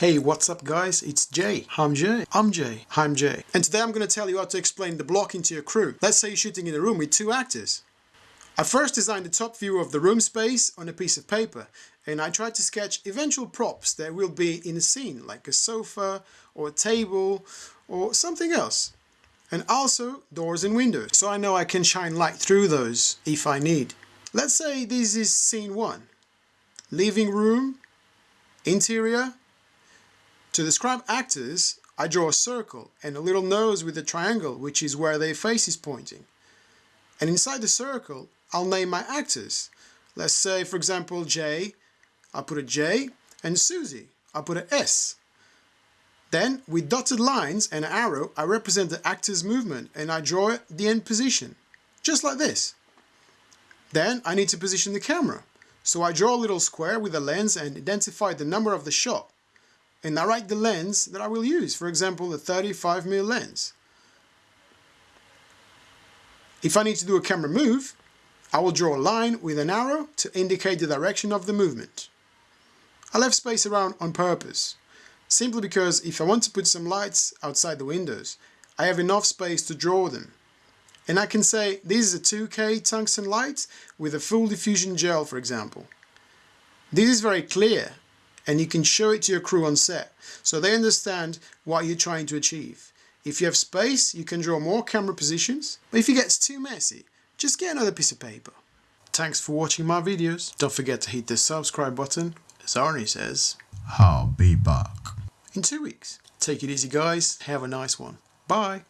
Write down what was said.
Hey, what's up guys? It's Jay. I'm Jay. I'm Jay. I'm Jay. And today I'm going to tell you how to explain the blocking to your crew. Let's say you're shooting in a room with two actors. I first designed the top view of the room space on a piece of paper and I tried to sketch eventual props that will be in a scene like a sofa or a table or something else. And also doors and windows so I know I can shine light through those if I need. Let's say this is scene 1. Living room, interior. To describe actors I draw a circle and a little nose with a triangle which is where their face is pointing. And inside the circle I'll name my actors. Let's say, for example, J, I'll put a J, and Susie, I'll put an S. Then, with dotted lines and an arrow, I represent the actor's movement and I draw the end position, just like this. Then, I need to position the camera. So I draw a little square with a lens and identify the number of the shot. And I write the lens that I will use, for example, the 35mm lens. If I need to do a camera move, I will draw a line with an arrow to indicate the direction of the movement. I left space around on purpose, simply because if I want to put some lights outside the windows, I have enough space to draw them. And I can say this is a 2K tungsten light with a full diffusion gel for example. This is very clear and you can show it to your crew on set so they understand what you're trying to achieve. If you have space, you can draw more camera positions, but if it gets too messy, just get another piece of paper. Thanks for watching my videos. Don't forget to hit the subscribe button, as Arnie says. I'll be back. In two weeks. Take it easy guys, have a nice one. Bye.